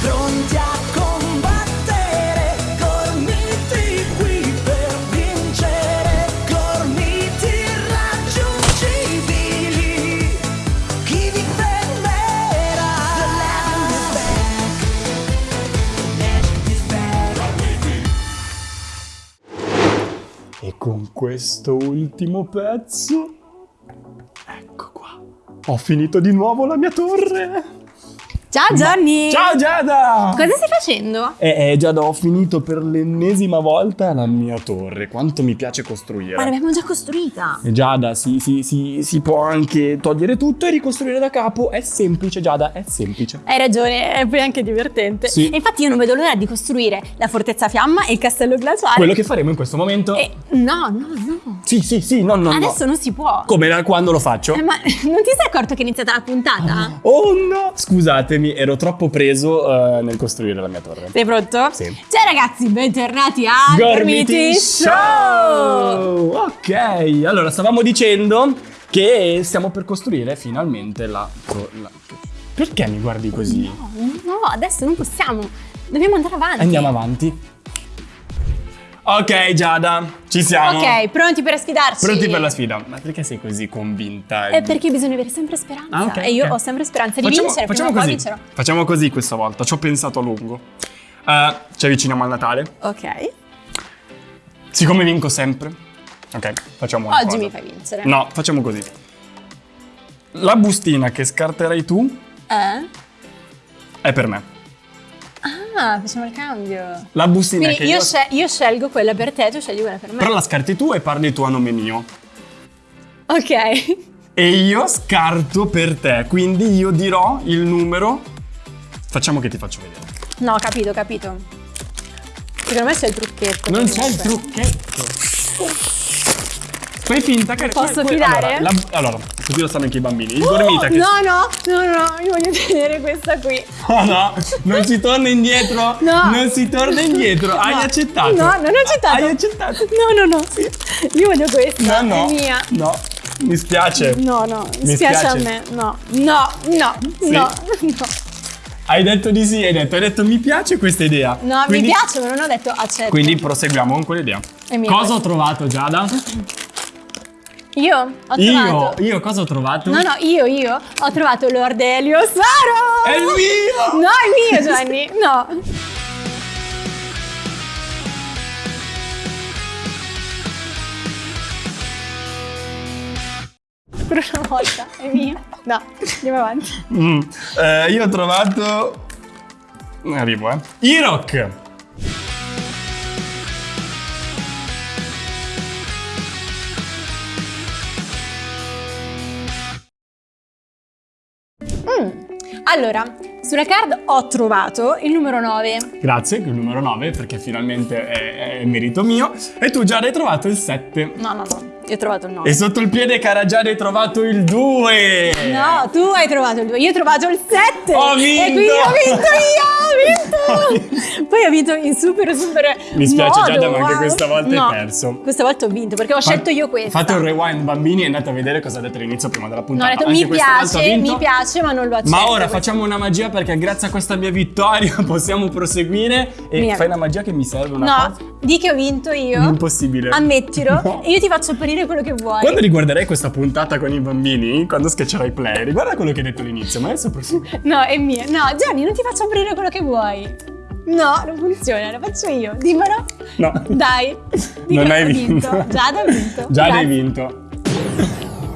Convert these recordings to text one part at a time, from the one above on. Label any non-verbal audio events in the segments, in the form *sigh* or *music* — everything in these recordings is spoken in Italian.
Pronti a combattere, gormiti qui per vincere, gormiti irraggiungibili. Chi vi fermerà? The legend is back. Legend is back. E con questo ultimo pezzo... Ecco qua. Ho finito di nuovo la mia torre. Ciao Johnny! Ciao Giada! Cosa stai facendo? Eh, eh, Giada, ho finito per l'ennesima volta la mia torre. Quanto mi piace costruire. Ma l'abbiamo già costruita. E Giada, si, si- si- si può anche togliere tutto e ricostruire da capo. È semplice, Giada, è semplice. Hai ragione, è poi anche divertente. Sì. E infatti io non vedo l'ora di costruire la fortezza fiamma e il castello glaciale. Quello che faremo in questo momento... E- no, no, no. Sì, sì, sì, no, no, no. Adesso non si può. Come da quando lo faccio? Eh, ma *laughs* non ti sei accorto che è iniziata la puntata? Oh no! Scusatemi, ero troppo preso eh, nel costruire la mia torre. Sei pronto? Sì. Ciao ragazzi, bentornati a Gormiti Show! Show! Ok, allora stavamo dicendo che stiamo per costruire finalmente la... la- Perché mi guardi così? No, no, adesso non possiamo. Dobbiamo andare avanti. Andiamo avanti. Ok Giada, ci siamo. Ok, pronti per sfidarci? Pronti per la sfida. Ma perché sei così convinta? È perché bisogna avere sempre speranza. Ah, ok, e io ok. ho sempre speranza di Facciamo, vincere. facciamo così. vincerò. Facciamo così questa volta. Ci ho pensato a lungo. Eh, ci avviciniamo al Natale. Ok. Siccome vinco sempre. Ok, facciamo una Oggi cosa. mi fai vincere. No, facciamo così. La bustina che scarterai tu Eh? è per me. Ah, facciamo il cambio. La bustina Quindi che io, io... scel- io scelgo quella per te, tu scegli quella per me. Però la scarti tu e parli tu a nome mio. Ok. E io scarto per te, quindi io dirò il numero. Facciamo che ti faccio vedere. No, capito, capito. Secondo me c'è il trucchetto. Non c'è il trucchetto. Fai finta che... Posso que- fidare? Allora, la- allora, così lo sanno anche i bambini. Il gormita che... No, no, no, no, io voglio tenere questa qui. Oh no, non si torna indietro. No. Non si torna indietro. Hai No. accettato. No, non ho accettato. Hai accettato. No, no, no. Io voglio questa. No, no. È mia. No, mi spiace. No, no, mi, spiace spiace. a me. No, no, no, Sì. no, no. Hai detto di sì, hai detto, hai detto mi piace questa idea. No, Quindi- mi piace, ma non ho detto accetto. Quindi proseguiamo con quell'idea. Cosa ho trovato, Giada? *laughs* Io ho Io, trovato. io cosa ho trovato? No, no, io, io ho trovato Lord Elio Saro! È il mio! No, è mio, Gianni. No. Per una volta, è mio. No, andiamo avanti. Mm. Eh, io ho trovato... Arrivo, eh. Irok! Allora, sulla card ho trovato il numero 9. Grazie, il numero 9, perché finalmente è, è merito mio. E tu già hai trovato il 7. No, no, no, io ho trovato il 9. E sotto il piede cara già hai trovato il 2. No, tu hai trovato il 2, io ho trovato il 7. Ho E vinto! quindi ho vinto io, *laughs* ho vinto! Poi ho vinto in super super Mi spiace, modo, Giada, ma anche questa volta No, hai perso. Questa volta ho vinto perché ho scelto io questa. Fate un rewind bambini e andate a vedere cosa ha detto all'inizio prima della No, puntata. detto Anche mi piace, mi piace, ma non lo accetto. Ma ora facciamo una magia perché grazie a questa mia vittoria *laughs* possiamo proseguire e Mia. fai una magia che mi serve una No, cosa. di che ho vinto io. Impossibile. Ammettilo. *laughs* No. E io ti faccio apparire quello che vuoi. Quando riguarderai questa puntata con i bambini, quando schiaccerai play, riguarda quello che hai detto all'inizio, ma adesso prosegui. No, è mia. No, Gianni, non ti faccio aprire quello che vuoi. No, non funziona, lo faccio io. Dimmelo. No. Dai. Di *laughs* Non che hai ho vinto. Giada ha vinto. Già Grazie. hai vinto.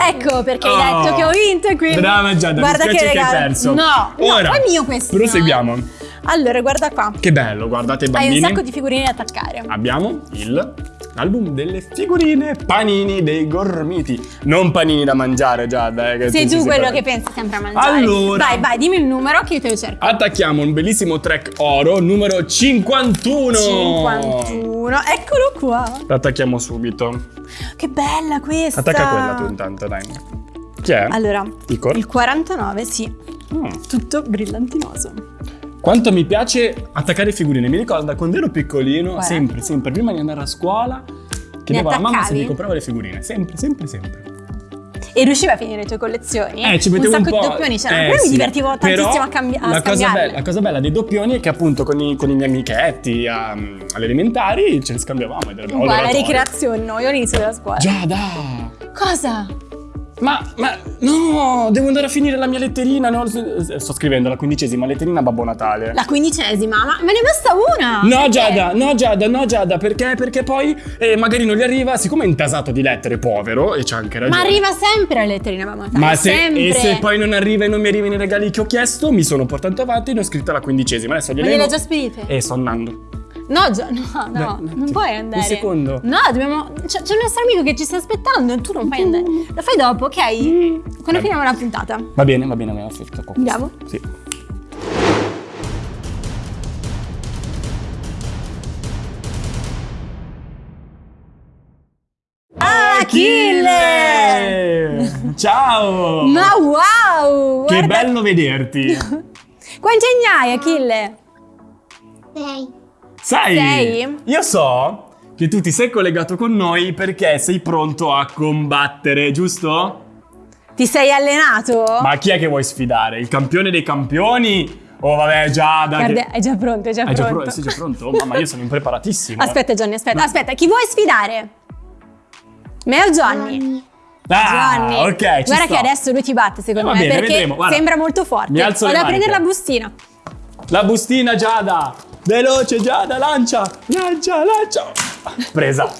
Ecco perché Oh. hai detto che ho vinto e quindi. Brava Giada, guarda mi spiace che, regalo. hai perso. No, Ora, no, è mio questo. Proseguiamo. Allora, guarda qua. Che bello, guardate i Hai bambini. un sacco di figurine da attaccare. Abbiamo il l'album delle figurine panini dei gormiti. Non panini da mangiare, Giada. Eh, Sei tu quello che pensi sempre a mangiare. Allora. Vai, vai, dimmi il numero che io te lo cerco. Attacchiamo un bellissimo track oro numero 51. 51. Eccolo qua. Lo attacchiamo subito. Che bella questa. Attacca quella tu intanto, dai. Chi è? Allora, Icor? il 49, sì. Mm. Tutto brillantinoso. Quanto mi piace attaccare figurine. Mi ricorda quando ero piccolino, Guarda. sempre, sempre, prima di andare a scuola, chiedevo alla mamma se mi comprava le figurine. Sempre, sempre, sempre. e riuscivi a finire le tue collezioni. Eh, ci mettevo un, sacco po'. di doppioni c'erano, eh, però mi sì. divertivo tantissimo Però a, cambi- a la cosa, bella, la cosa bella dei doppioni è che appunto con i, con i miei amichetti a- alle elementari ce li scambiavamo. ed era- o Uguale, l'oratorio. ricreazione, no, io all'inizio della scuola. Giada! Cosa? Ma, ma, no, devo andare a finire la mia letterina. no? Sto scrivendo la quindicesima letterina a Babbo Natale. La quindicesima, ma me ne basta una! No Perché? Giada, no Giada, no Giada, perché? Perché poi eh, magari non gli arriva, siccome è intasato di lettere, povero, e c'ha anche ragione. Ma arriva sempre la letterina Babbo Natale, Ma se, sempre. e se poi non arriva e non mi arrivano i regali che ho chiesto, mi sono portato avanti e ne ho scritta la quindicesima. Adesso Ma gliele gliele hai già spedite? E sto andando. No, Gio- no, no, Beh, un non attimo. puoi andare. Un secondo. No, dobbiamo. C'è, un nostro amico che ci sta aspettando e tu non puoi andare. Lo fai dopo, ok? Quando finiamo la puntata. Va bene, va bene, bene. aspetta, qua. Andiamo? Sì. Achille! Ciao! Ma wow! che guarda- bello vederti! *laughs* Quanti anni hai, Achille? Sei. Sai, Sei? io so che tu ti sei collegato con noi perché sei pronto a combattere, giusto? Ti sei allenato? Ma chi è che vuoi sfidare? Il campione dei campioni? Oh vabbè, Giada. Guarda, che... è già pronto, è già già pronto. pro- sei già pronto? Mamma, io sono impreparatissimo. Aspetta, Johnny, aspetta, aspetta. Chi vuoi sfidare? Me o Johnny? Gianni. Ah, Johnny. ok, Guarda sto. che adesso lui ti batte, secondo Eh, me, bene, perché vedremo, sembra molto forte. Mi alzo le Vado a prendere la bustina. La bustina, Giada! Veloce, Giada, lancia! Lancia, lancia! Presa.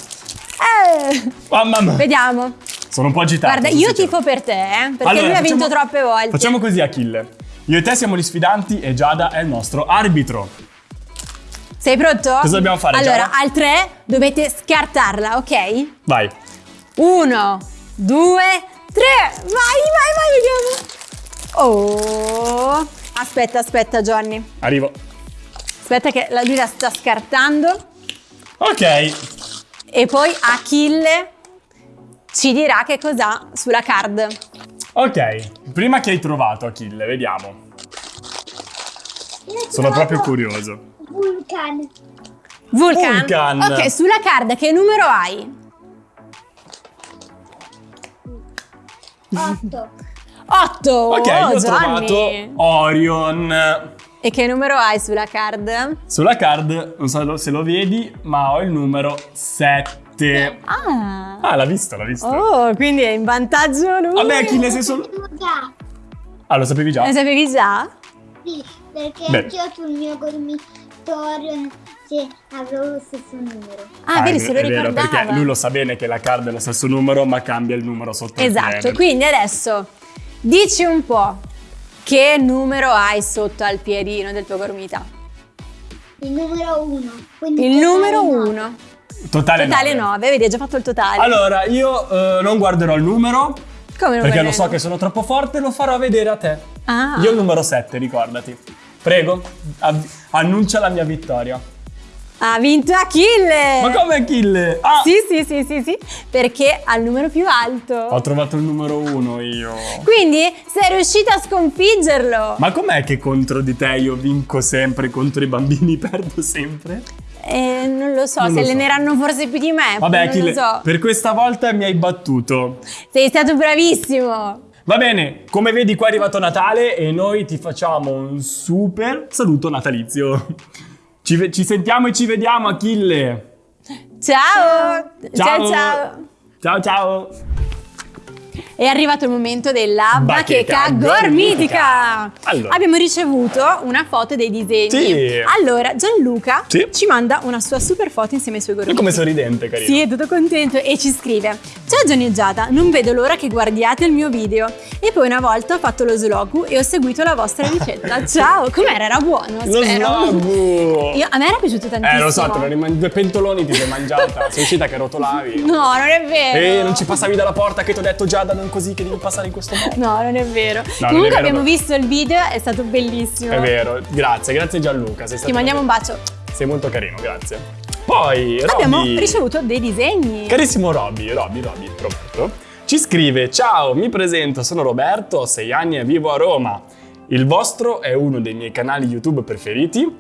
Eh, Mamma mia. vediamo. Sono un po' agitato. Guarda, io sentendo. tifo per te, eh, perché Allora, lui ha vinto troppe volte. Facciamo così, Achille. Io e te siamo gli sfidanti e Giada è il nostro arbitro. Sei pronto? Cosa dobbiamo fare, Allora, Giada? al 3 dovete scartarla, ok? Vai. Uno, due, tre. Vai, vai, vai, vediamo. Oh. Aspetta, aspetta, Johnny. Arrivo. Aspetta che la lui la sta scartando. Ok. E poi Achille ci dirà che cos'ha sulla card. Ok. Prima che hai trovato, Achille, vediamo. Sono proprio curioso. Vulcan. Vulcan. Vulcan. Ok, sulla card che numero hai? 8. 8. Ok, oh, ho Gianni. trovato Orion. E che numero hai sulla card? Sulla card, non so se lo vedi, ma ho il numero 7. Ah. Ah, l'ha visto, l'ha visto. Oh, quindi è in vantaggio lui. Vabbè, Achille, sei solo... Già. Ah, lo sapevi già? Lo sapevi già? Sì, perché Bene. anch'io sul mio dormitorio se avevo lo stesso numero. Ah, vedi, è- se lo è vero, ricordava. perché lui lo sa bene che la card è lo stesso numero, ma cambia il numero sotto il Esatto, quindi adesso dici un po' che numero hai sotto al piedino del tuo gormita. Il numero 1. Il numero 1. Totale, Totale nove. 9, vedi, hai già fatto il totale. Allora, io eh, non guarderò il numero, Come non perché lo so che sono troppo forte, lo farò vedere a te. Ah. Io il numero 7, ricordati. Prego, annuncia la mia vittoria. Ha vinto Achille! Ma come Achille? Ah! Sì, sì, sì, sì, sì, perché ha il numero più alto. Ho trovato il numero 1 io. Quindi sei riuscito a sconfiggerlo. Ma com'è che contro di te io vinco sempre, contro i bambini perdo sempre? Eh, non lo so, Non se lo so. alleneranno forse più di me. Vabbè, Achille, lo so. per questa volta mi hai battuto. Sei stato bravissimo. Va bene, come vedi qua è arrivato Natale e noi ti facciamo un super saluto natalizio. Ci, ci sentiamo e ci vediamo Achille. Ciao. Ciao. ciao. ciao. Ciao ciao. È arrivato il momento della Bacheca bacheca gormitica. Allora. Abbiamo ricevuto una foto dei disegni. Sì. Allora, Gianluca Sì. ci manda una sua super foto insieme ai suoi gormiti. come sorridente, carino. Sì, è tutto contento e ci scrive Ciao Gianni e Giada, non vedo l'ora che guardiate il mio video E poi una volta ho fatto lo slogu e ho seguito la vostra ricetta *laughs* Ciao, com'era? Era buono, Lo spero slogo. Io- A me era piaciuto tantissimo Eh, lo so, te lo due pentoloni ti sei mangiata. sei uscita che rotolavi. *laughs* No, non è vero E non ci passavi dalla porta che ti ho detto Giada non così che devi passare in questo modo. No, non è vero non è Comunque vero, abbiamo però. visto il video, è stato bellissimo È vero, grazie, grazie Gianluca. Ti mandiamo un bacio Sei molto carino, grazie. Poi, Robby. Abbiamo ricevuto dei disegni Carissimo Robby, Robby, Robby, Roberto, ci scrive Ciao, mi presento, sono Roberto, ho 6 anni e vivo a Roma. Il vostro è uno dei miei canali YouTube preferiti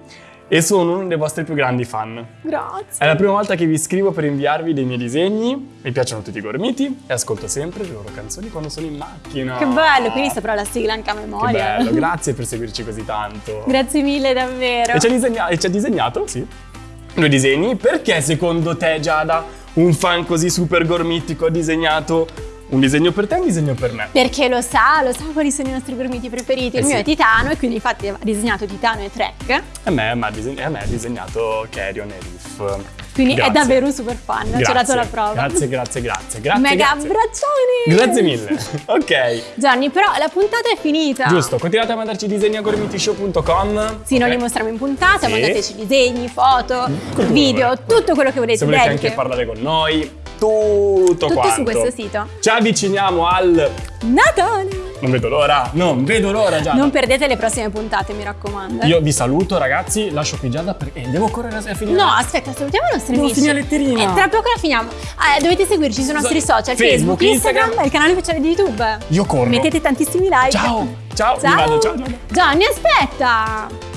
e sono uno dei vostri più grandi fan. Grazie. È la prima volta che vi scrivo per inviarvi dei miei disegni. Mi piacciono tutti i gormiti e ascolto sempre le loro canzoni quando sono in macchina. Che bello, quindi saprò la sigla anche a Che memoria. bello, *laughs* grazie per seguirci così tanto. Grazie mille davvero. E ci ha, disegna- disegnato, sì, due disegni. Perché secondo te, Giada, un fan così super gormitico ha disegnato un disegno per te e un disegno per me? Perché lo sa, lo sa quali sono i nostri gormiti preferiti. Eh Il mio sì. è Titano e quindi infatti ha disegnato Titano e Trek. A me, ma ha diseg- a me ha disegnato Carrion e Riff. Quindi Grazie. è davvero un super fan, ci ha dato la prova. Grazie, grazie, grazie. grazie Mega grazie. abbraccioni! Grazie mille. *laughs* Ok. Gianni, però la puntata è finita. Giusto, continuate a mandarci disegni a gormitishow.com. Sì, noi ok? li mostriamo in puntata, Sì. mandateci disegni, foto, che video, tutto quello che volete. Se volete anche parlare con noi, tutto, Tutto quanto. su questo sito. Ci avviciniamo al... Natale! Non vedo l'ora, non vedo l'ora Giada. Non perdete le prossime puntate, mi raccomando. Io vi saluto ragazzi, lascio qui Giada perché eh, devo correre a finire. No, aspetta, salutiamo i nostri Devo amici. finire la letterina. E tra poco la finiamo. Eh, dovete seguirci sui nostri So- social, Facebook, Facebook, Instagram, Instagram. e il canale ufficiale di YouTube. Io corro. Mettete tantissimi like. Ciao, ciao, mi Ciao. vado, ciao, Giada. Gianni, aspetta.